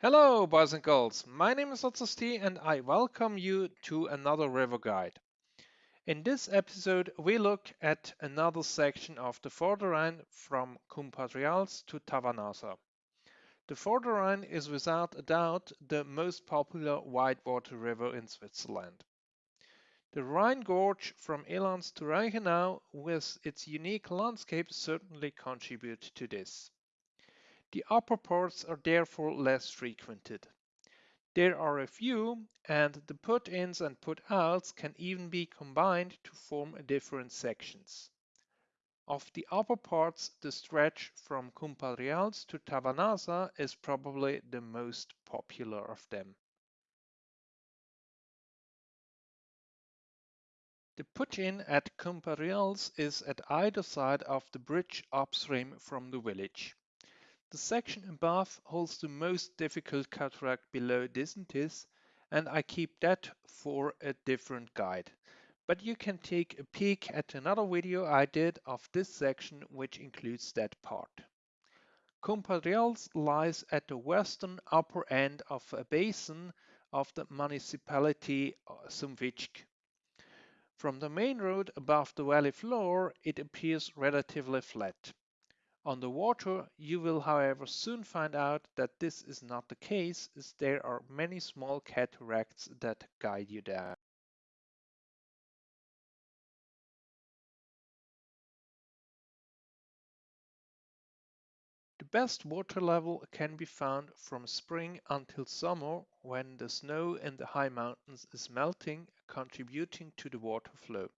Hello, boys and girls. My name is Otzosti and I welcome you to another river guide. In this episode, we look at another section of the Vorderrhein from Cumpadrials to Tavanasa. The Vorderrhein is without a doubt the most popular whitewater river in Switzerland. The Rhine Gorge from Ilanz to Reichenau with its unique landscape certainly contribute to this. The upper parts are therefore less frequented. There are a few, and the put-ins and put-outs can even be combined to form different sections. Of the upper parts, the stretch from Cumpadrials to Tavanasa is probably the most popular of them. The put-in at Cumpadrials is at either side of the bridge upstream from the village. The section above holds the most difficult cataract below Disentis, and I keep that for a different guide. But you can take a peek at another video I did of this section which includes that part. Cumpadrials lies at the western upper end of a basin of the municipality uh, Sumvitg. From the main road above the valley floor, it appears relatively flat. On the water, you will however soon find out that this is not the case as there are many small cataracts that guide you there. The best water level can be found from spring until summer when the snow in the high mountains is melting, contributing to the water flow.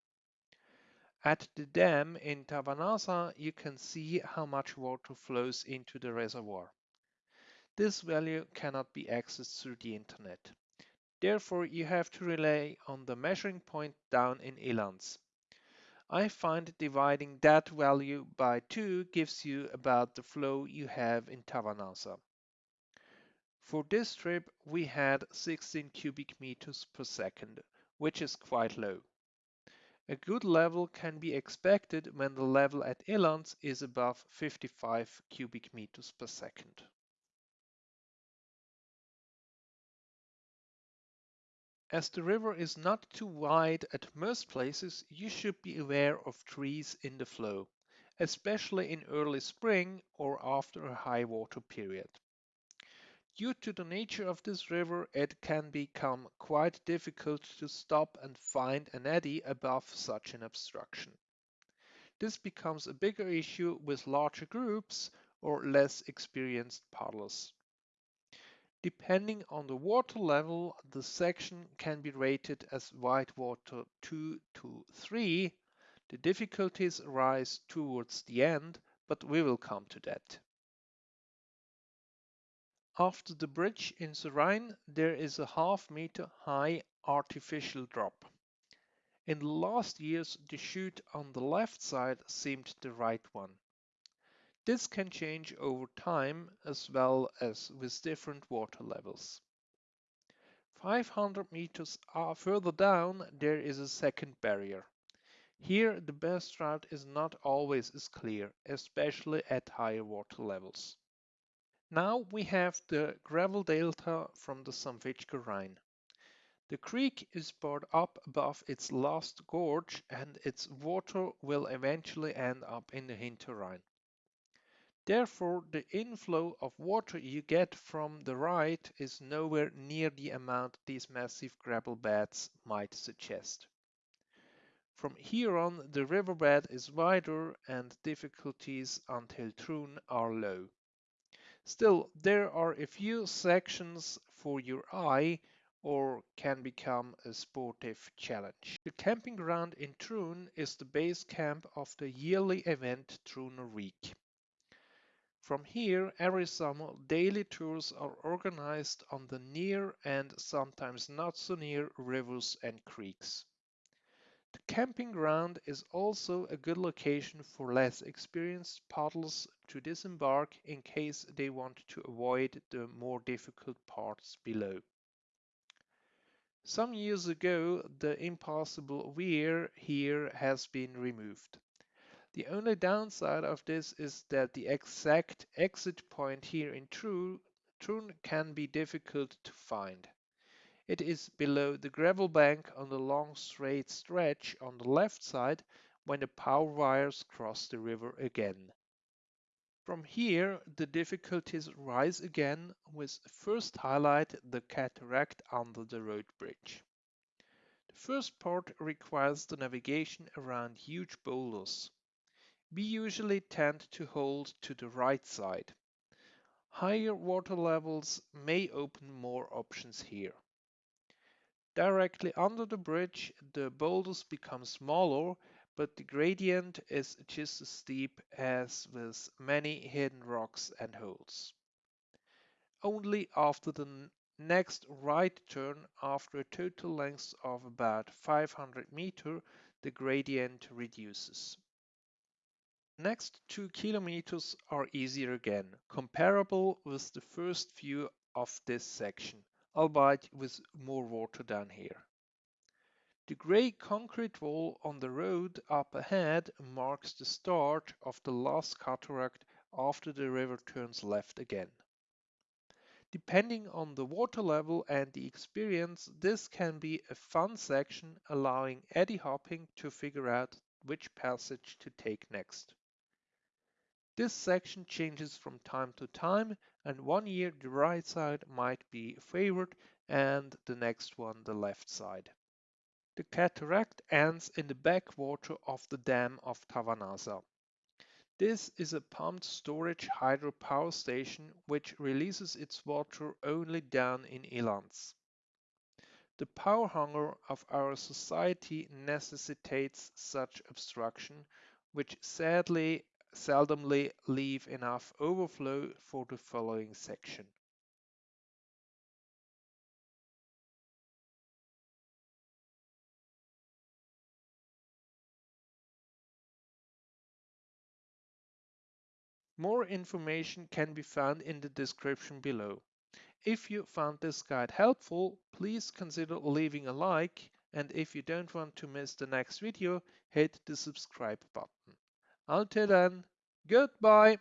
At the dam in Tavanasa, you can see how much water flows into the reservoir. This value cannot be accessed through the internet. Therefore, you have to rely on the measuring point down in Ilanz. I find dividing that value by 2 gives you about the flow you have in Tavanasa. For this trip, we had 16 cubic meters per second, which is quite low. A good level can be expected when the level at Ilanz is above 55 cubic meters per second. As the river is not too wide at most places, you should be aware of trees in the flow, especially in early spring or after a high water period. Due to the nature of this river, it can become quite difficult to stop and find an eddy above such an obstruction. This becomes a bigger issue with larger groups or less experienced paddlers. Depending on the water level, the section can be rated as whitewater 2 to 3. The difficulties rise towards the end, but we will come to that. After the bridge in the Rhine, there is a half meter high artificial drop. In the last years, the chute on the left side seemed the right one. This can change over time as well as with different water levels. 500 meters uh, further down, there is a second barrier. Here, the best route is not always as clear, especially at higher water levels. Now we have the gravel delta from the Zumwitschger Rhine. The creek is brought up above its last gorge and its water will eventually end up in the Hinterrhein. Therefore, the inflow of water you get from the right is nowhere near the amount these massive gravel beds might suggest. From here on, the riverbed is wider and difficulties until Trun are low. Still, there are a few sections for your eye or can become a sportive challenge. The camping ground in Trun is the base camp of the yearly event Truner Week. From here, every summer, daily tours are organized on the near and sometimes not so near rivers and creeks. Camping ground is also a good location for less experienced paddlers to disembark in case they want to avoid the more difficult parts below. Some years ago, the impassable weir here has been removed. The only downside of this is that the exact exit point here in Trun can be difficult to find. It is below the gravel bank on the long straight stretch on the left side when the power wires cross the river again. From here, the difficulties rise again with first highlight the cataract under the road bridge. The first part requires the navigation around huge boulders. We usually tend to hold to the right side. Higher water levels may open more options here. Directly under the bridge, the boulders become smaller but the gradient is just as steep as with many hidden rocks and holes. Only after the next right turn after a total length of about 500 meter the gradient reduces. Next 2 kilometers are easier again, comparable with the first view of this section, albeit with more water down here. The grey concrete wall on the road up ahead marks the start of the last cataract after the river turns left again. Depending on the water level and the experience, this can be a fun section allowing eddy hopping to figure out which passage to take next. This section changes from time to time and one year the right side might be favored and the next one the left side. The cataract ends in the backwater of the dam of Tavanasa. This is a pumped storage hydropower station which releases its water only down in Ilanz. The power hunger of our society necessitates such obstruction, which sadly seldomly leave enough overflow for the following section. More information can be found in the description below. If you found this guide helpful, please consider leaving a like and if you don't want to miss the next video, hit the subscribe button. Until then, goodbye!